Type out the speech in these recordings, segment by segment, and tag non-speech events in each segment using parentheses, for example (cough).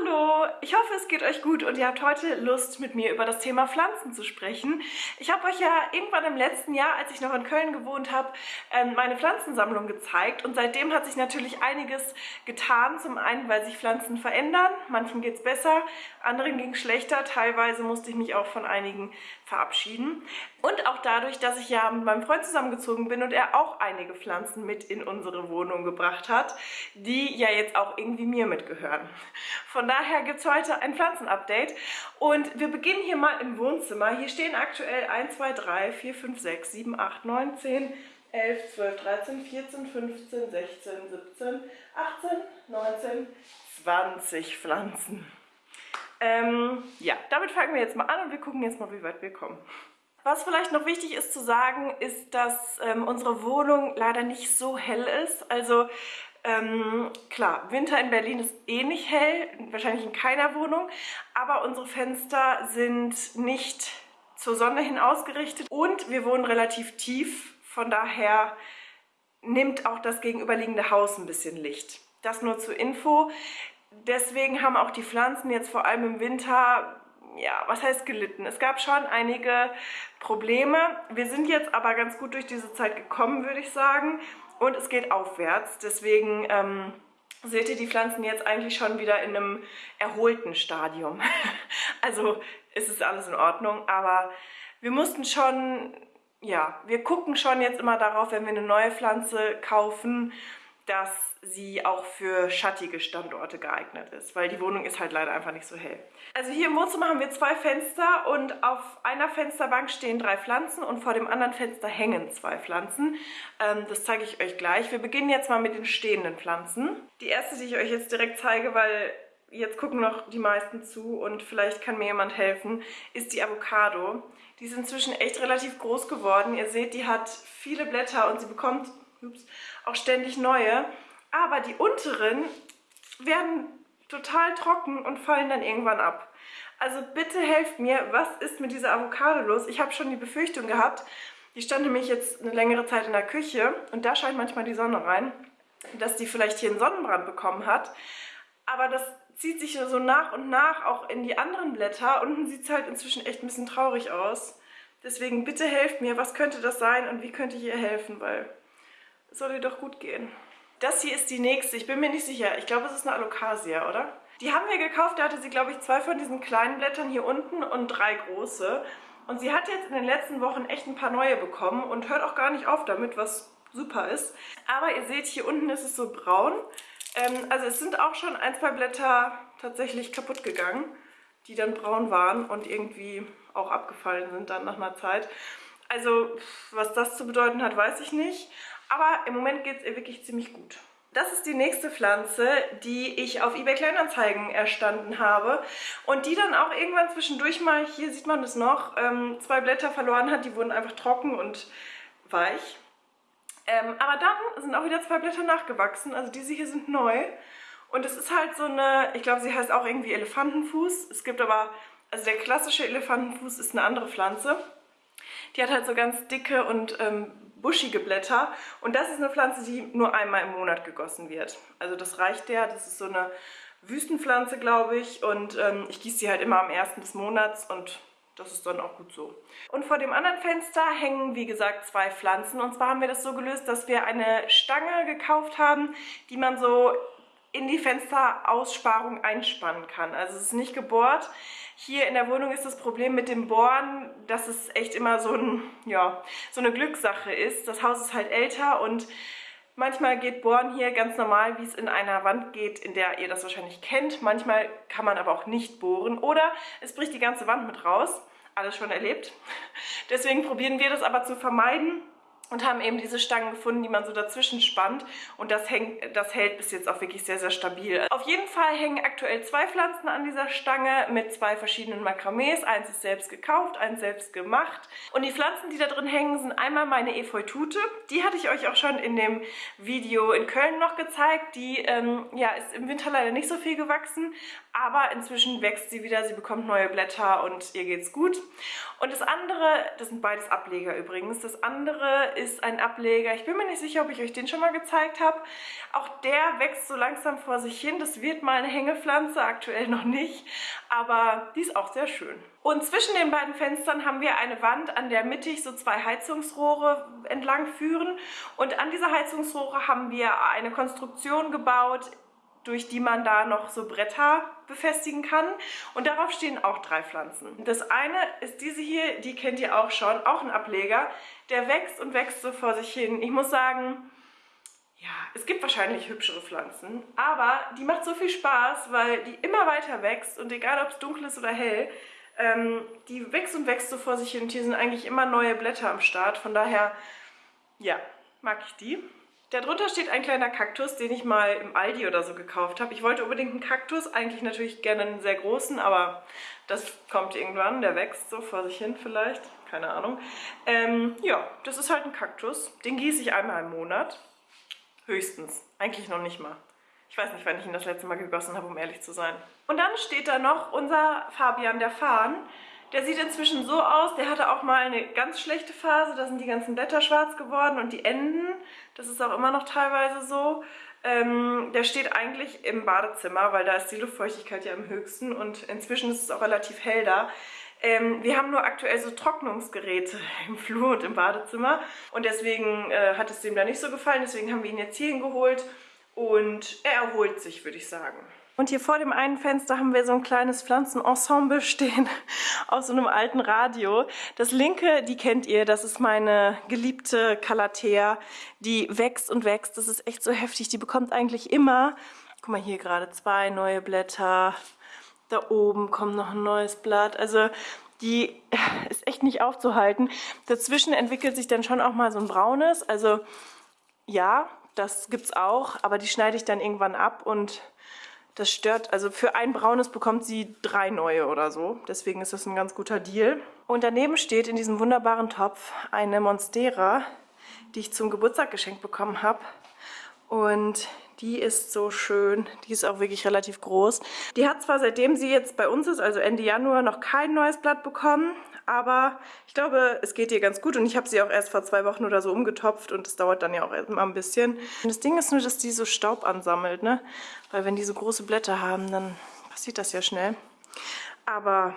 Hallo, ich hoffe es geht euch gut und ihr habt heute Lust mit mir über das Thema Pflanzen zu sprechen. Ich habe euch ja irgendwann im letzten Jahr, als ich noch in Köln gewohnt habe, ähm, meine Pflanzensammlung gezeigt und seitdem hat sich natürlich einiges getan. Zum einen, weil sich Pflanzen verändern, manchen geht es besser, anderen ging es schlechter, teilweise musste ich mich auch von einigen verabschieden. Und auch dadurch, dass ich ja mit meinem Freund zusammengezogen bin und er auch einige Pflanzen mit in unsere Wohnung gebracht hat, die ja jetzt auch irgendwie mir mitgehören. Von daher gibt es heute ein Pflanzenupdate und wir beginnen hier mal im Wohnzimmer. Hier stehen aktuell 1, 2, 3, 4, 5, 6, 7, 8, 9, 10, 11, 12, 13, 14, 15, 16, 17, 18, 19, 20 Pflanzen. Ähm, ja, damit fangen wir jetzt mal an und wir gucken jetzt mal, wie weit wir kommen. Was vielleicht noch wichtig ist zu sagen, ist, dass ähm, unsere Wohnung leider nicht so hell ist. Also ähm, klar, Winter in Berlin ist eh nicht hell, wahrscheinlich in keiner Wohnung, aber unsere Fenster sind nicht zur Sonne hin ausgerichtet und wir wohnen relativ tief, von daher nimmt auch das gegenüberliegende Haus ein bisschen Licht. Das nur zur Info. Deswegen haben auch die Pflanzen jetzt vor allem im Winter ja, was heißt gelitten? Es gab schon einige Probleme. Wir sind jetzt aber ganz gut durch diese Zeit gekommen, würde ich sagen und es geht aufwärts. Deswegen ähm, seht ihr die Pflanzen jetzt eigentlich schon wieder in einem erholten Stadium. (laughs) also ist es alles in Ordnung, aber wir mussten schon, ja, wir gucken schon jetzt immer darauf, wenn wir eine neue Pflanze kaufen, dass sie auch für schattige Standorte geeignet ist, weil die Wohnung ist halt leider einfach nicht so hell. Also hier im Wohnzimmer haben wir zwei Fenster und auf einer Fensterbank stehen drei Pflanzen und vor dem anderen Fenster hängen zwei Pflanzen. Ähm, das zeige ich euch gleich. Wir beginnen jetzt mal mit den stehenden Pflanzen. Die erste, die ich euch jetzt direkt zeige, weil jetzt gucken noch die meisten zu und vielleicht kann mir jemand helfen, ist die Avocado. Die ist inzwischen echt relativ groß geworden. Ihr seht, die hat viele Blätter und sie bekommt ups, auch ständig neue. Aber die unteren werden total trocken und fallen dann irgendwann ab. Also bitte helft mir, was ist mit dieser Avocado los? Ich habe schon die Befürchtung gehabt, die stand nämlich jetzt eine längere Zeit in der Küche und da scheint manchmal die Sonne rein, dass die vielleicht hier einen Sonnenbrand bekommen hat. Aber das zieht sich so nach und nach auch in die anderen Blätter. Unten sieht es halt inzwischen echt ein bisschen traurig aus. Deswegen bitte helft mir, was könnte das sein und wie könnte ich ihr helfen, weil soll ihr doch gut gehen. Das hier ist die nächste. Ich bin mir nicht sicher. Ich glaube, es ist eine Alocasia, oder? Die haben wir gekauft. Da hatte sie, glaube ich, zwei von diesen kleinen Blättern hier unten und drei große. Und sie hat jetzt in den letzten Wochen echt ein paar neue bekommen und hört auch gar nicht auf damit, was super ist. Aber ihr seht, hier unten ist es so braun. Ähm, also es sind auch schon ein, zwei Blätter tatsächlich kaputt gegangen, die dann braun waren und irgendwie auch abgefallen sind dann nach einer Zeit. Also was das zu bedeuten hat, weiß ich nicht. Aber im Moment geht es ihr wirklich ziemlich gut. Das ist die nächste Pflanze, die ich auf eBay Kleinanzeigen erstanden habe und die dann auch irgendwann zwischendurch mal, hier sieht man das noch, ähm, zwei Blätter verloren hat. Die wurden einfach trocken und weich. Ähm, aber dann sind auch wieder zwei Blätter nachgewachsen, also diese hier sind neu. Und es ist halt so eine, ich glaube sie heißt auch irgendwie Elefantenfuß. Es gibt aber, also der klassische Elefantenfuß ist eine andere Pflanze. Die hat halt so ganz dicke und ähm, buschige Blätter. Und das ist eine Pflanze, die nur einmal im Monat gegossen wird. Also das reicht der. Das ist so eine Wüstenpflanze, glaube ich. Und ähm, ich gieße sie halt immer am ersten des Monats und das ist dann auch gut so. Und vor dem anderen Fenster hängen, wie gesagt, zwei Pflanzen. Und zwar haben wir das so gelöst, dass wir eine Stange gekauft haben, die man so in die Fensteraussparung einspannen kann. Also es ist nicht gebohrt. Hier in der Wohnung ist das Problem mit dem Bohren, dass es echt immer so, ein, ja, so eine Glückssache ist. Das Haus ist halt älter und manchmal geht Bohren hier ganz normal, wie es in einer Wand geht, in der ihr das wahrscheinlich kennt. Manchmal kann man aber auch nicht bohren oder es bricht die ganze Wand mit raus. Alles schon erlebt. (laughs) Deswegen probieren wir das aber zu vermeiden und haben eben diese Stangen gefunden, die man so dazwischen spannt und das, hängt, das hält bis jetzt auch wirklich sehr, sehr stabil. Auf jeden Fall hängen aktuell zwei Pflanzen an dieser Stange mit zwei verschiedenen Makramees. Eins ist selbst gekauft, eins selbst gemacht und die Pflanzen, die da drin hängen, sind einmal meine Efeutute. Die hatte ich euch auch schon in dem Video in Köln noch gezeigt. Die ähm, ja, ist im Winter leider nicht so viel gewachsen, aber inzwischen wächst sie wieder, sie bekommt neue Blätter und ihr geht's gut. Und das andere, das sind beides Ableger übrigens, das andere ist ein Ableger. Ich bin mir nicht sicher, ob ich euch den schon mal gezeigt habe. Auch der wächst so langsam vor sich hin. Das wird mal eine Hängepflanze, aktuell noch nicht. Aber die ist auch sehr schön. Und zwischen den beiden Fenstern haben wir eine Wand, an der mittig so zwei Heizungsrohre entlang führen. Und an dieser Heizungsrohre haben wir eine Konstruktion gebaut, durch die man da noch so Bretter befestigen kann. Und darauf stehen auch drei Pflanzen. Das eine ist diese hier, die kennt ihr auch schon, auch ein Ableger. Der wächst und wächst so vor sich hin. Ich muss sagen, ja, es gibt wahrscheinlich hübschere Pflanzen, aber die macht so viel Spaß, weil die immer weiter wächst und egal ob es dunkel ist oder hell, ähm, die wächst und wächst so vor sich hin und hier sind eigentlich immer neue Blätter am Start. Von daher, ja, mag ich die. Darunter steht ein kleiner Kaktus, den ich mal im Aldi oder so gekauft habe. Ich wollte unbedingt einen Kaktus, eigentlich natürlich gerne einen sehr großen, aber das kommt irgendwann, der wächst so vor sich hin vielleicht, keine Ahnung. Ähm, ja, das ist halt ein Kaktus, den gieße ich einmal im Monat, höchstens, eigentlich noch nicht mal. Ich weiß nicht, wann ich ihn das letzte Mal gegossen habe, um ehrlich zu sein. Und dann steht da noch unser Fabian der Farn. Der sieht inzwischen so aus, der hatte auch mal eine ganz schlechte Phase, da sind die ganzen Blätter schwarz geworden und die Enden, das ist auch immer noch teilweise so. Ähm, der steht eigentlich im Badezimmer, weil da ist die Luftfeuchtigkeit ja am höchsten und inzwischen ist es auch relativ hell da. Ähm, wir haben nur aktuell so Trocknungsgeräte (laughs) im Flur und im Badezimmer und deswegen äh, hat es dem da nicht so gefallen, deswegen haben wir ihn jetzt hierhin geholt und er erholt sich, würde ich sagen. Und hier vor dem einen Fenster haben wir so ein kleines Pflanzenensemble (laughs) stehen aus so einem alten Radio. Das linke, die kennt ihr, das ist meine geliebte Calathea. Die wächst und wächst, das ist echt so heftig. Die bekommt eigentlich immer, guck mal hier gerade, zwei neue Blätter. Da oben kommt noch ein neues Blatt. Also die (laughs) ist echt nicht aufzuhalten. Dazwischen entwickelt sich dann schon auch mal so ein braunes. Also ja, das gibt's auch, aber die schneide ich dann irgendwann ab und das stört, also für ein braunes bekommt sie drei neue oder so. Deswegen ist das ein ganz guter Deal. Und daneben steht in diesem wunderbaren Topf eine Monstera, die ich zum Geburtstag geschenkt bekommen habe. Und die ist so schön. Die ist auch wirklich relativ groß. Die hat zwar seitdem sie jetzt bei uns ist, also Ende Januar, noch kein neues Blatt bekommen aber ich glaube, es geht ihr ganz gut und ich habe sie auch erst vor zwei Wochen oder so umgetopft und es dauert dann ja auch immer ein bisschen. Und das Ding ist nur, dass die so Staub ansammelt, ne? Weil wenn die so große Blätter haben, dann passiert das ja schnell. Aber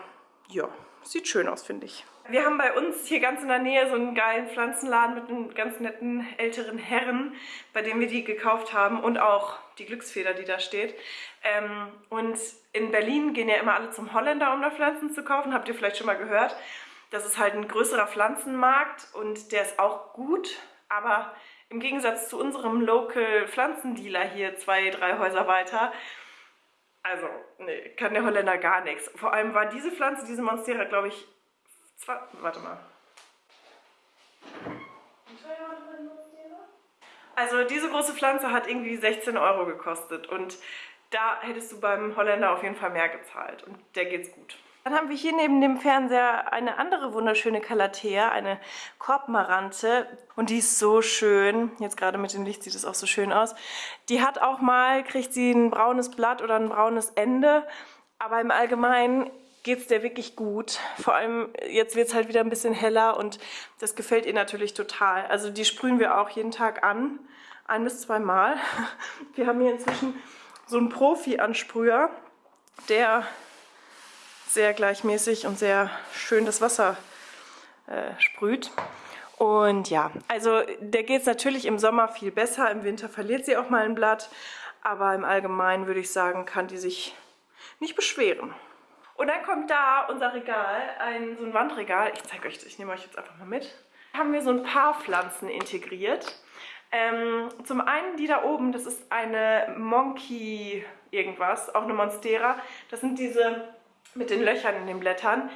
ja, sieht schön aus, finde ich. Wir haben bei uns hier ganz in der Nähe so einen geilen Pflanzenladen mit einem ganz netten älteren Herren, bei dem wir die gekauft haben und auch die Glücksfeder, die da steht. Ähm, und in Berlin gehen ja immer alle zum Holländer, um da Pflanzen zu kaufen, habt ihr vielleicht schon mal gehört. Das ist halt ein größerer Pflanzenmarkt und der ist auch gut, aber im Gegensatz zu unserem Local Pflanzendealer hier zwei, drei Häuser weiter, also nee, kann der Holländer gar nichts. Vor allem war diese Pflanze, diese Monstera, glaube ich, zwei, warte mal. Also diese große Pflanze hat irgendwie 16 Euro gekostet und da hättest du beim Holländer auf jeden Fall mehr gezahlt und der geht's gut. Dann haben wir hier neben dem Fernseher eine andere wunderschöne Calathea, eine Korbmarante. Und die ist so schön. Jetzt gerade mit dem Licht sieht es auch so schön aus. Die hat auch mal, kriegt sie ein braunes Blatt oder ein braunes Ende. Aber im Allgemeinen geht es der wirklich gut. Vor allem jetzt wird es halt wieder ein bisschen heller und das gefällt ihr natürlich total. Also die sprühen wir auch jeden Tag an. Ein bis zwei Mal. (laughs) Wir haben hier inzwischen so einen Profi-Ansprüher, der sehr gleichmäßig und sehr schön das Wasser äh, sprüht. Und ja, also der geht es natürlich im Sommer viel besser, im Winter verliert sie auch mal ein Blatt, aber im Allgemeinen würde ich sagen, kann die sich nicht beschweren. Und dann kommt da unser Regal, ein, so ein Wandregal. Ich zeige euch das, ich nehme euch jetzt einfach mal mit. Da haben wir so ein paar Pflanzen integriert. Ähm, zum einen die da oben, das ist eine Monkey irgendwas, auch eine Monstera. Das sind diese mit den Löchern in den Blättern.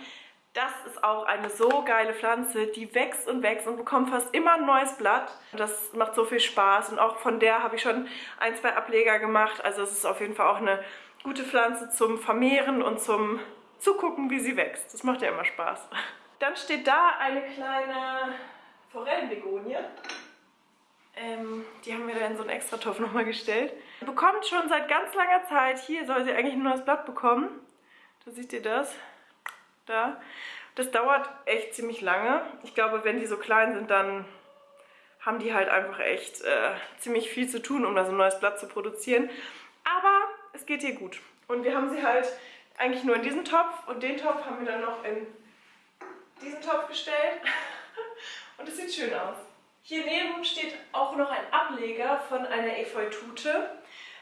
Das ist auch eine so geile Pflanze, die wächst und wächst und bekommt fast immer ein neues Blatt. Das macht so viel Spaß und auch von der habe ich schon ein, zwei Ableger gemacht. Also es ist auf jeden Fall auch eine gute Pflanze zum Vermehren und zum Zugucken, wie sie wächst. Das macht ja immer Spaß. Dann steht da eine kleine Forellenbegonie. Ähm, die haben wir da in so einen Extratopf nochmal gestellt. Bekommt schon seit ganz langer Zeit, hier soll sie eigentlich ein neues Blatt bekommen. Da seht ihr das. Da. Das dauert echt ziemlich lange. Ich glaube, wenn die so klein sind, dann haben die halt einfach echt äh, ziemlich viel zu tun, um da so ein neues Blatt zu produzieren. Aber es geht ihr gut. Und wir haben sie halt eigentlich nur in diesen Topf und den Topf haben wir dann noch in diesen Topf gestellt. (laughs) und es sieht schön aus. Hier neben steht auch noch ein Ableger von einer Efeutute.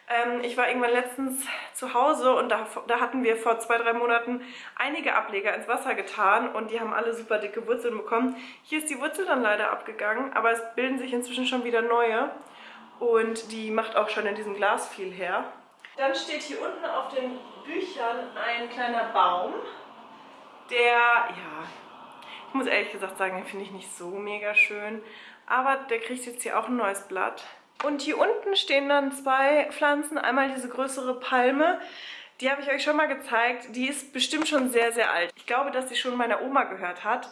Ähm, ich war irgendwann letztens zu Hause und da, da hatten wir vor zwei, drei Monaten einige Ableger ins Wasser getan und die haben alle super dicke Wurzeln bekommen. Hier ist die Wurzel dann leider abgegangen, aber es bilden sich inzwischen schon wieder neue und die macht auch schon in diesem Glas viel her. Dann steht hier unten auf den Büchern ein kleiner Baum, der, ja, ich muss ehrlich gesagt sagen, den finde ich nicht so mega schön, aber der kriegt jetzt hier auch ein neues Blatt. Und hier unten stehen dann zwei Pflanzen. Einmal diese größere Palme. Die habe ich euch schon mal gezeigt. Die ist bestimmt schon sehr, sehr alt. Ich glaube, dass sie schon meiner Oma gehört hat.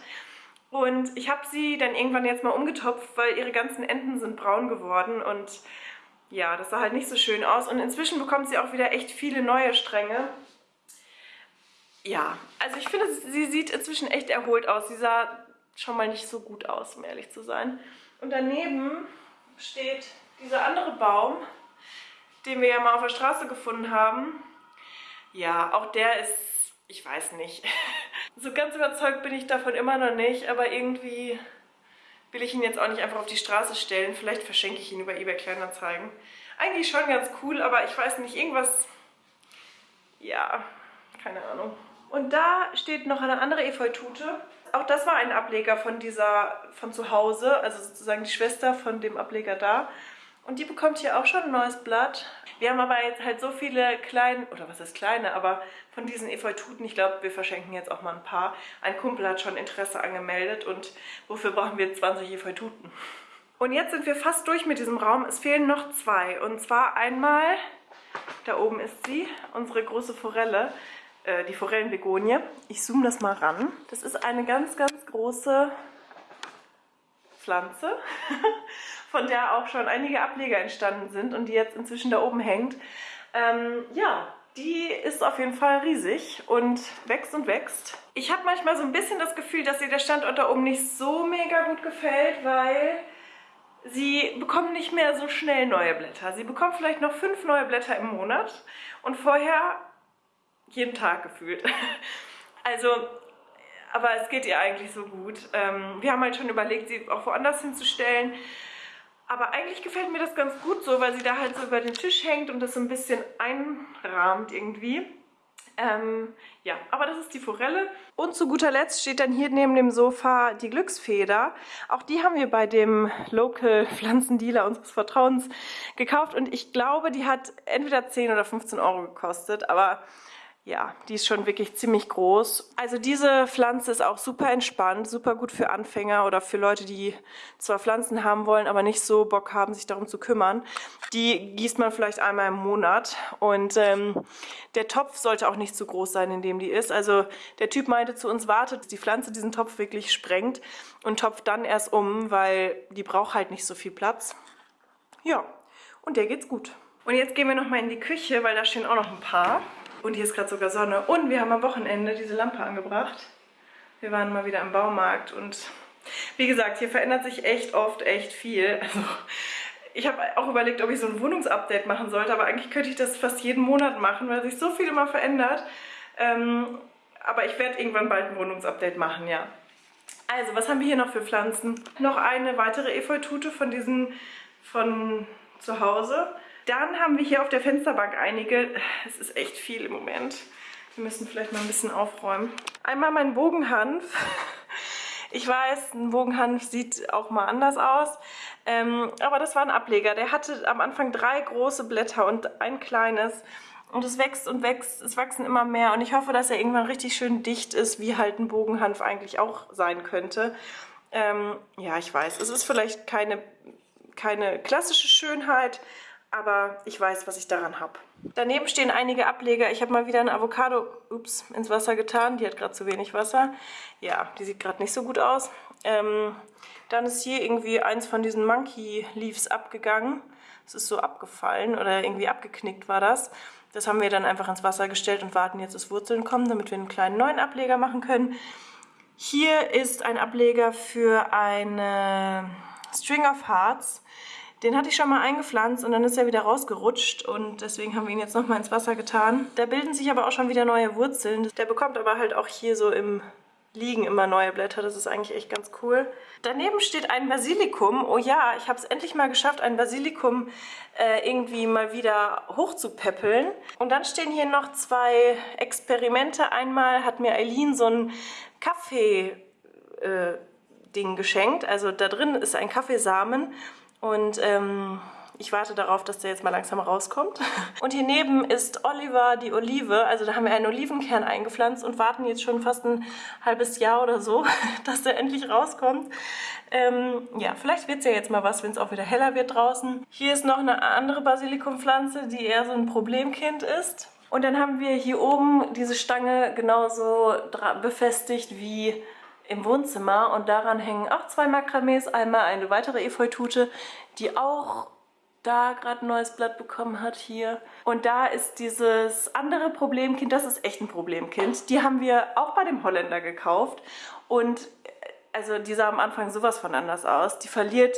Und ich habe sie dann irgendwann jetzt mal umgetopft, weil ihre ganzen Enden sind braun geworden. Und ja, das sah halt nicht so schön aus. Und inzwischen bekommt sie auch wieder echt viele neue Stränge. Ja, also ich finde, sie sieht inzwischen echt erholt aus. Sie sah schon mal nicht so gut aus, um ehrlich zu sein. Und daneben steht dieser andere Baum, den wir ja mal auf der Straße gefunden haben, ja, auch der ist, ich weiß nicht, (laughs) so ganz überzeugt bin ich davon immer noch nicht, aber irgendwie will ich ihn jetzt auch nicht einfach auf die Straße stellen. Vielleicht verschenke ich ihn über eBay Kleinanzeigen. Eigentlich schon ganz cool, aber ich weiß nicht, irgendwas, ja, keine Ahnung. Und da steht noch eine andere Efeutute. Auch das war ein Ableger von dieser, von zu Hause, also sozusagen die Schwester von dem Ableger da. Und die bekommt hier auch schon ein neues Blatt. Wir haben aber jetzt halt so viele kleine, oder was ist kleine, aber von diesen Efeututen, ich glaube, wir verschenken jetzt auch mal ein paar. Ein Kumpel hat schon Interesse angemeldet und wofür brauchen wir 20 Efeututen? Und jetzt sind wir fast durch mit diesem Raum. Es fehlen noch zwei. Und zwar einmal, da oben ist sie, unsere große Forelle, äh, die Forellenbegonie. Ich zoome das mal ran. Das ist eine ganz, ganz große Pflanze. (laughs) von der auch schon einige Ableger entstanden sind und die jetzt inzwischen da oben hängt. Ähm, ja, die ist auf jeden Fall riesig und wächst und wächst. Ich habe manchmal so ein bisschen das Gefühl, dass ihr der Standort da oben nicht so mega gut gefällt, weil sie bekommen nicht mehr so schnell neue Blätter. Sie bekommen vielleicht noch fünf neue Blätter im Monat und vorher jeden Tag gefühlt. (laughs) Also, aber es geht ihr eigentlich so gut. Ähm, wir haben halt schon überlegt, sie auch woanders hinzustellen. Aber eigentlich gefällt mir das ganz gut so, weil sie da halt so über den Tisch hängt und das so ein bisschen einrahmt irgendwie. Ähm, ja, aber das ist die Forelle. Und zu guter Letzt steht dann hier neben dem Sofa die Glücksfeder. Auch die haben wir bei dem Local Pflanzendealer unseres Vertrauens gekauft. Und ich glaube, die hat entweder 10 oder 15 Euro gekostet. Aber ja, die ist schon wirklich ziemlich groß. Also diese Pflanze ist auch super entspannt, super gut für Anfänger oder für Leute, die zwar Pflanzen haben wollen, aber nicht so Bock haben, sich darum zu kümmern. Die gießt man vielleicht einmal im Monat und ähm, der Topf sollte auch nicht zu groß sein, in dem die ist. Also der Typ meinte zu uns, wartet, dass die Pflanze diesen Topf wirklich sprengt und topft dann erst um, weil die braucht halt nicht so viel Platz. Ja, und der geht's gut. Und jetzt gehen wir nochmal in die Küche, weil da stehen auch noch ein paar. Und hier ist gerade sogar Sonne. Und wir haben am Wochenende diese Lampe angebracht. Wir waren mal wieder im Baumarkt und wie gesagt, hier verändert sich echt oft echt viel. Also ich habe auch überlegt, ob ich so ein Wohnungsupdate machen sollte, aber eigentlich könnte ich das fast jeden Monat machen, weil sich so viel immer verändert. Ähm, aber ich werde irgendwann bald ein Wohnungsupdate machen, ja. Also, was haben wir hier noch für Pflanzen? Noch eine weitere Efeutute von diesen von zu Hause. Dann haben wir hier auf der Fensterbank einige. Es ist echt viel im Moment. Wir müssen vielleicht mal ein bisschen aufräumen. Einmal mein Bogenhanf. Ich weiß, ein Bogenhanf sieht auch mal anders aus. Ähm, aber das war ein Ableger. Der hatte am Anfang drei große Blätter und ein kleines. Und es wächst und wächst, es wachsen immer mehr. Und ich hoffe, dass er irgendwann richtig schön dicht ist, wie halt ein Bogenhanf eigentlich auch sein könnte. Ähm, ja, ich weiß, es ist vielleicht keine, keine klassische Schönheit, aber ich weiß, was ich daran habe. Daneben stehen einige Ableger. Ich habe mal wieder eine Avocado ups, ins Wasser getan. Die hat gerade zu wenig Wasser. Ja, die sieht gerade nicht so gut aus. Ähm, dann ist hier irgendwie eins von diesen Monkey Leaves abgegangen. Es ist so abgefallen oder irgendwie abgeknickt war das. Das haben wir dann einfach ins Wasser gestellt und warten jetzt, dass Wurzeln kommen, damit wir einen kleinen neuen Ableger machen können. Hier ist ein Ableger für eine String of Hearts. Den hatte ich schon mal eingepflanzt und dann ist er wieder rausgerutscht und deswegen haben wir ihn jetzt nochmal ins Wasser getan. Da bilden sich aber auch schon wieder neue Wurzeln. Der bekommt aber halt auch hier so im liegen immer neue Blätter. Das ist eigentlich echt ganz cool. Daneben steht ein Basilikum. Oh ja, ich habe es endlich mal geschafft, ein Basilikum äh, irgendwie mal wieder hochzupäppeln. Und dann stehen hier noch zwei Experimente. Einmal hat mir Eileen so ein Kaffee-Ding äh, geschenkt. Also da drin ist ein Kaffeesamen und... Ähm, ich warte darauf, dass der jetzt mal langsam rauskommt. (laughs) Und hier neben ist Oliver die Olive. Also da haben wir einen Olivenkern eingepflanzt und warten jetzt schon fast ein halbes Jahr oder so, (laughs) dass der endlich rauskommt. Ähm, ja, vielleicht wird es ja jetzt mal was, wenn es auch wieder heller wird draußen. Hier ist noch eine andere Basilikumpflanze, die eher so ein Problemkind ist. Und dann haben wir hier oben diese Stange genauso befestigt wie im Wohnzimmer und daran hängen auch zwei Makramees. Einmal eine weitere Efeutute, die auch da gerade ein neues Blatt bekommen hat hier. Und da ist dieses andere Problemkind, das ist echt ein Problemkind. Die haben wir auch bei dem Holländer gekauft. Und äh, also die sah am Anfang sowas von anders aus. Die verliert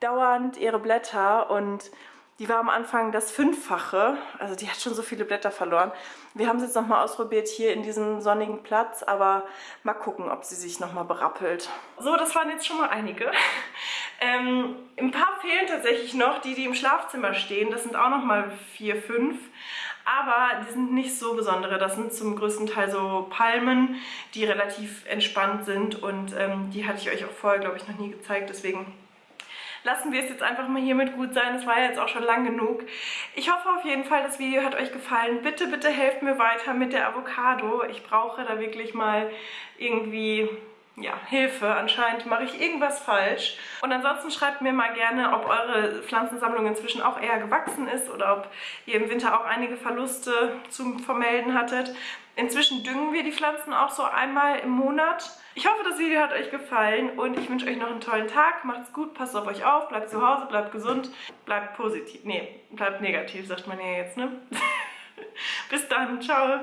dauernd ihre Blätter und die war am Anfang das Fünffache, also die hat schon so viele Blätter verloren. Wir haben es jetzt nochmal ausprobiert hier in diesem sonnigen Platz, aber mal gucken, ob sie sich nochmal berappelt. So, das waren jetzt schon mal einige. (laughs) Ähm, ein paar fehlen tatsächlich noch, die, die im Schlafzimmer stehen. Das sind auch nochmal vier, fünf. Aber die sind nicht so besondere. Das sind zum größten Teil so Palmen, die relativ entspannt sind. Und ähm, die hatte ich euch auch vorher, glaube ich, noch nie gezeigt. Deswegen lassen wir es jetzt einfach mal hiermit gut sein. Es war ja jetzt auch schon lang genug. Ich hoffe auf jeden Fall, das Video hat euch gefallen. Bitte, bitte helft mir weiter mit der Avocado. Ich brauche da wirklich mal irgendwie ja, Hilfe. Anscheinend mache ich irgendwas falsch. Und ansonsten schreibt mir mal gerne, ob eure Pflanzensammlung inzwischen auch eher gewachsen ist oder ob ihr im Winter auch einige Verluste zu vermelden hattet. Inzwischen düngen wir die Pflanzen auch so einmal im Monat. Ich hoffe, das Video hat euch gefallen und ich wünsche euch noch einen tollen Tag. Macht's gut, passt auf euch auf, bleibt zu Hause, bleibt gesund, bleibt positiv. Nee, bleibt negativ, sagt man ja jetzt, ne? (laughs) Bis dann, ciao.